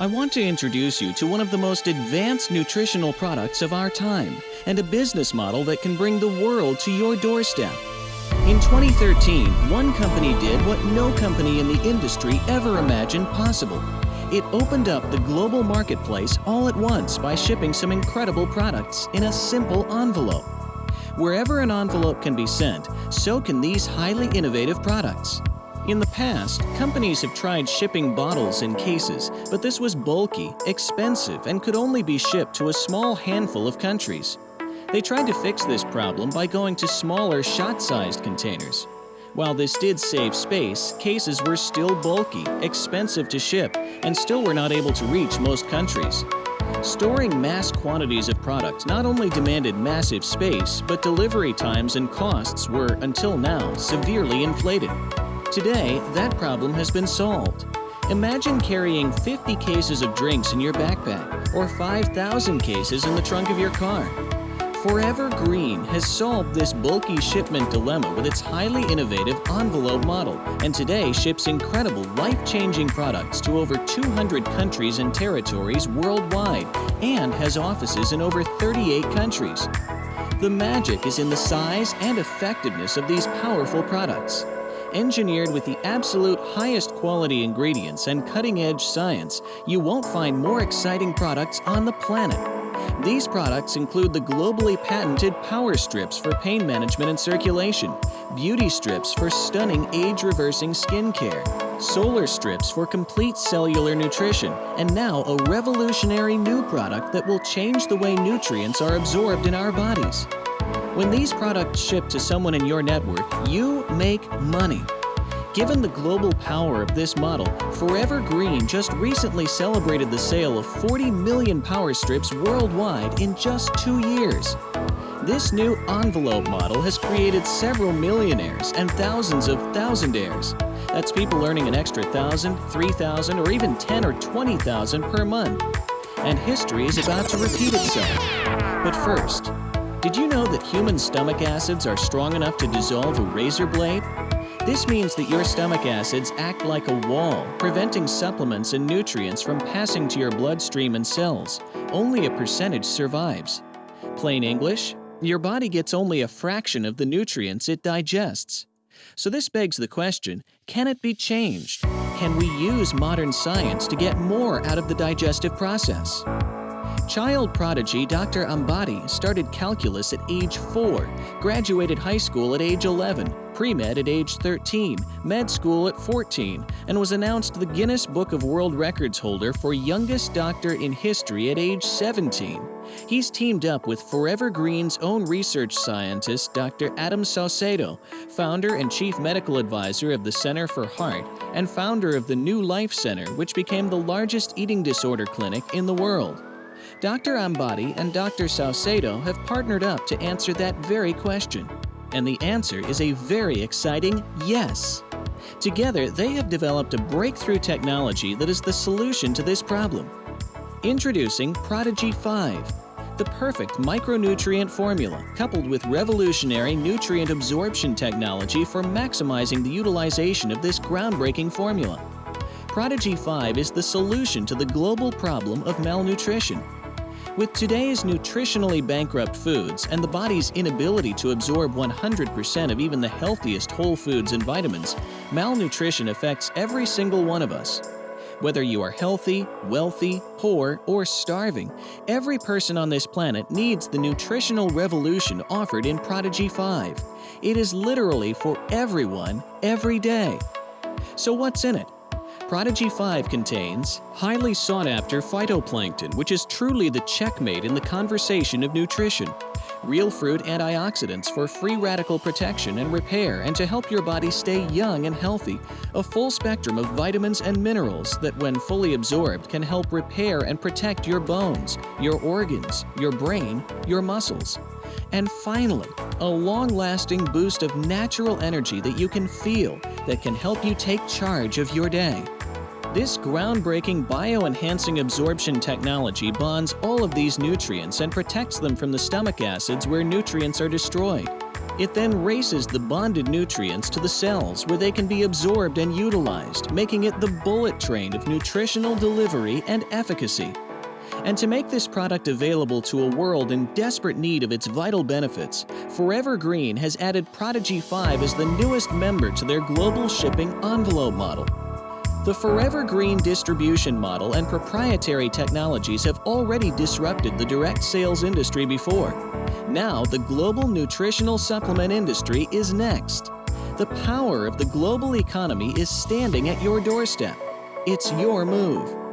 I want to introduce you to one of the most advanced nutritional products of our time and a business model that can bring the world to your doorstep. In 2013, one company did what no company in the industry ever imagined possible. It opened up the global marketplace all at once by shipping some incredible products in a simple envelope. Wherever an envelope can be sent, so can these highly innovative products. In the past, companies have tried shipping bottles in cases, but this was bulky, expensive, and could only be shipped to a small handful of countries. They tried to fix this problem by going to smaller shot-sized containers. While this did save space, cases were still bulky, expensive to ship, and still were not able to reach most countries. Storing mass quantities of product not only demanded massive space, but delivery times and costs were, until now, severely inflated. Today, that problem has been solved. Imagine carrying 50 cases of drinks in your backpack or 5,000 cases in the trunk of your car. Forever Green has solved this bulky shipment dilemma with its highly innovative envelope model and today ships incredible life-changing products to over 200 countries and territories worldwide and has offices in over 38 countries. The magic is in the size and effectiveness of these powerful products engineered with the absolute highest quality ingredients and cutting-edge science, you won't find more exciting products on the planet. These products include the globally patented Power Strips for pain management and circulation, Beauty Strips for stunning age-reversing skincare, Solar Strips for complete cellular nutrition, and now a revolutionary new product that will change the way nutrients are absorbed in our bodies. When these products ship to someone in your network, you make money. Given the global power of this model, Forever Green just recently celebrated the sale of 40 million power strips worldwide in just two years. This new envelope model has created several millionaires and thousands of thousandaires. That's people earning an extra thousand, three thousand, or even ten or twenty thousand per month. And history is about to repeat itself. But first, did you know that human stomach acids are strong enough to dissolve a razor blade? This means that your stomach acids act like a wall, preventing supplements and nutrients from passing to your bloodstream and cells. Only a percentage survives. Plain English, your body gets only a fraction of the nutrients it digests. So this begs the question, can it be changed? Can we use modern science to get more out of the digestive process? Child prodigy Dr. Ambati started calculus at age 4, graduated high school at age 11, pre-med at age 13, med school at 14, and was announced the Guinness Book of World Records holder for youngest doctor in history at age 17. He's teamed up with Forever Green's own research scientist, Dr. Adam Saucedo, founder and chief medical advisor of the Center for Heart and founder of the New Life Center, which became the largest eating disorder clinic in the world. Dr. Ambati and Dr. Saucedo have partnered up to answer that very question. And the answer is a very exciting yes. Together, they have developed a breakthrough technology that is the solution to this problem. Introducing Prodigy 5, the perfect micronutrient formula coupled with revolutionary nutrient absorption technology for maximizing the utilization of this groundbreaking formula. Prodigy 5 is the solution to the global problem of malnutrition with today's nutritionally bankrupt foods and the body's inability to absorb 100% of even the healthiest whole foods and vitamins, malnutrition affects every single one of us. Whether you are healthy, wealthy, poor, or starving, every person on this planet needs the nutritional revolution offered in Prodigy 5. It is literally for everyone, every day. So what's in it? Prodigy 5 contains highly sought-after phytoplankton, which is truly the checkmate in the conversation of nutrition. Real fruit antioxidants for free radical protection and repair and to help your body stay young and healthy. A full spectrum of vitamins and minerals that when fully absorbed can help repair and protect your bones, your organs, your brain, your muscles. And finally, a long-lasting boost of natural energy that you can feel that can help you take charge of your day. This groundbreaking bioenhancing absorption technology bonds all of these nutrients and protects them from the stomach acids where nutrients are destroyed. It then races the bonded nutrients to the cells where they can be absorbed and utilized, making it the bullet train of nutritional delivery and efficacy. And to make this product available to a world in desperate need of its vital benefits, Forever Green has added Prodigy 5 as the newest member to their global shipping envelope model. The Forever Green distribution model and proprietary technologies have already disrupted the direct sales industry before. Now, the global nutritional supplement industry is next. The power of the global economy is standing at your doorstep. It's your move.